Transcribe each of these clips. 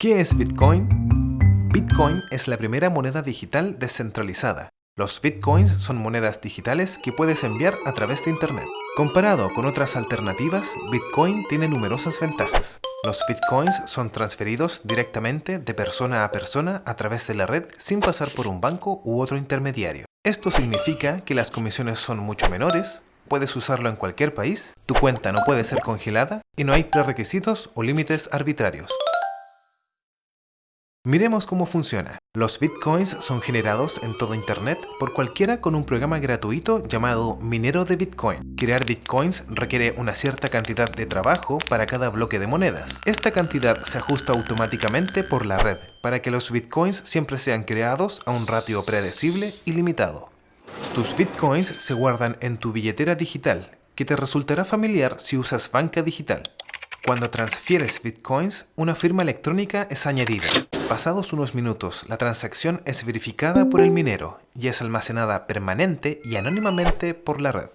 ¿Qué es Bitcoin? Bitcoin es la primera moneda digital descentralizada. Los Bitcoins son monedas digitales que puedes enviar a través de Internet. Comparado con otras alternativas, Bitcoin tiene numerosas ventajas. Los Bitcoins son transferidos directamente de persona a persona a través de la red sin pasar por un banco u otro intermediario. Esto significa que las comisiones son mucho menores, puedes usarlo en cualquier país, tu cuenta no puede ser congelada y no hay prerequisitos o límites arbitrarios. Miremos cómo funciona. Los bitcoins son generados en todo internet por cualquiera con un programa gratuito llamado minero de bitcoin. Crear bitcoins requiere una cierta cantidad de trabajo para cada bloque de monedas. Esta cantidad se ajusta automáticamente por la red para que los bitcoins siempre sean creados a un ratio predecible y limitado. Tus bitcoins se guardan en tu billetera digital, que te resultará familiar si usas banca digital. Cuando transfieres bitcoins, una firma electrónica es añadida. Pasados unos minutos, la transacción es verificada por el minero y es almacenada permanente y anónimamente por la red.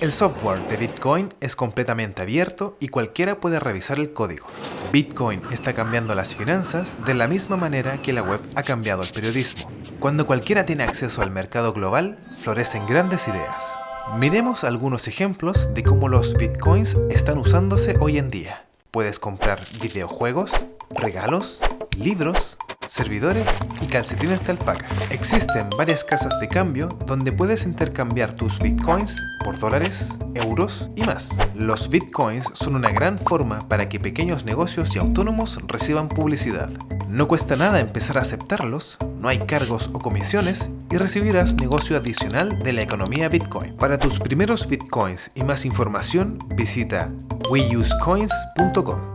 El software de Bitcoin es completamente abierto y cualquiera puede revisar el código. Bitcoin está cambiando las finanzas de la misma manera que la web ha cambiado el periodismo. Cuando cualquiera tiene acceso al mercado global, florecen grandes ideas. Miremos algunos ejemplos de cómo los bitcoins están usándose hoy en día. Puedes comprar videojuegos, regalos, libros, servidores y calcetines de alpaca. Existen varias casas de cambio donde puedes intercambiar tus bitcoins por dólares, euros y más. Los bitcoins son una gran forma para que pequeños negocios y autónomos reciban publicidad. No cuesta nada empezar a aceptarlos, no hay cargos o comisiones y recibirás negocio adicional de la economía Bitcoin. Para tus primeros Bitcoins y más información visita weusecoins.com.